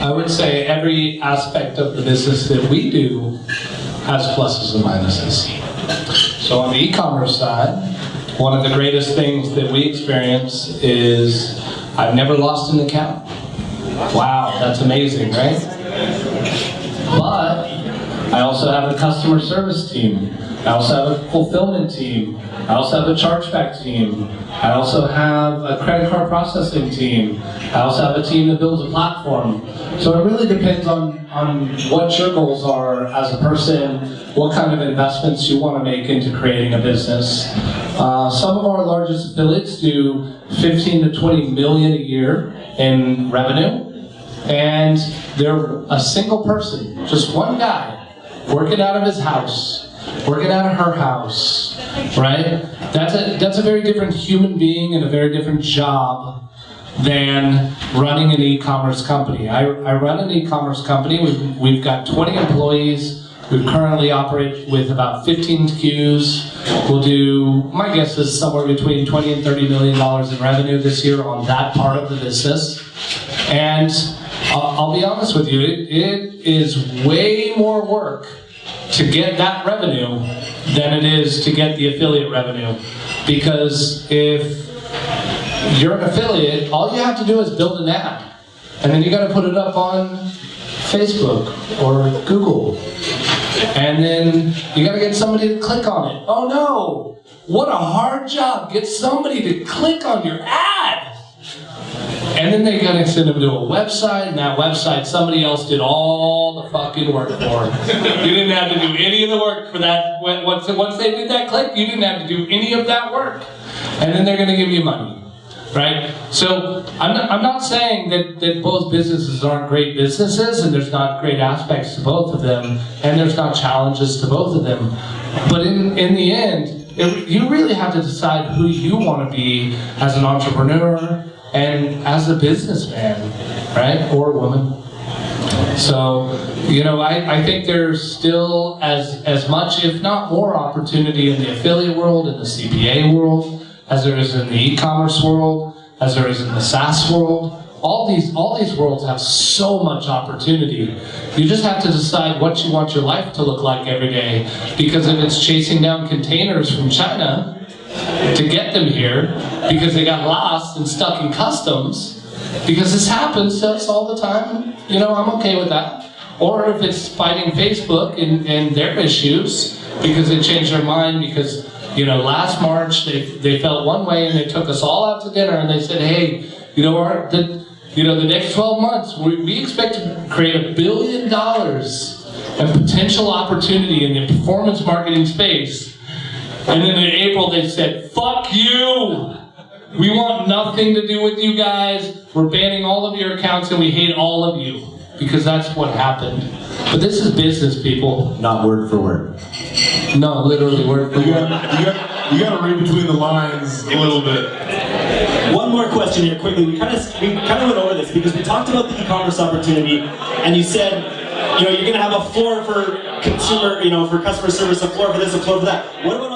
I would say every aspect of the business that we do has pluses and minuses. So on the e-commerce side, one of the greatest things that we experience is I've never lost an account. Wow, that's amazing, right? But I also have a customer service team. I also have a fulfillment team. I also have a chargeback team. I also have a credit card processing team. I also have a team that builds a platform. So it really depends on, on what your goals are as a person, what kind of investments you want to make into creating a business. Uh, some of our largest affiliates do 15 to 20 million a year in revenue. And they're a single person, just one guy, working out of his house, working out of her house, right? That's a, that's a very different human being and a very different job than running an e-commerce company. I, I run an e-commerce company. We've, we've got 20 employees. We currently operate with about 15 SKUs. We'll do, my guess is somewhere between 20 and 30 million dollars in revenue this year on that part of the business. And I'll, I'll be honest with you, it, it is way more work to get that revenue than it is to get the affiliate revenue. Because if you're an affiliate, all you have to do is build an ad. And then you got to put it up on Facebook or Google. And then you got to get somebody to click on it. Oh no! What a hard job. Get somebody to click on your ad. And then they gotta send them to a website, and that website, somebody else did all the fucking work for. you didn't have to do any of the work for that. Once, they did that click, you didn't have to do any of that work. And then they're gonna give you money. Right? So I'm not, I'm not saying that, that both businesses aren't great businesses and there's not great aspects to both of them and there's not challenges to both of them. But in, in the end, it, you really have to decide who you want to be as an entrepreneur, and as a businessman, right, or woman. So, you know, I, I think there's still as, as much, if not more, opportunity in the affiliate world, in the CPA world, as there is in the e-commerce world, as there is in the SaaS world. All these, all these worlds have so much opportunity. You just have to decide what you want your life to look like every day. Because if it's chasing down containers from China, to get them here because they got lost and stuck in customs because this happens to us all the time. You know, I'm okay with that. Or if it's fighting Facebook and, and their issues because they changed their mind because, you know, last March they, they felt one way and they took us all out to dinner and they said, hey, you know, our, the, you know, the next 12 months, we, we expect to create a billion dollars of potential opportunity in the performance marketing space and then in April they said, fuck you! We want nothing to do with you guys. We're banning all of your accounts and we hate all of you. Because that's what happened. But this is business, people. Not word for word. No, literally word for you word. Gotta, you, gotta, you gotta read between the lines a little bit. One more question here, quickly. We kind of we kind of went over this because we talked about the e-commerce opportunity, and you said, you know, you're going to have a floor for consumer, you know, for customer service, a floor for this, a floor for that. What about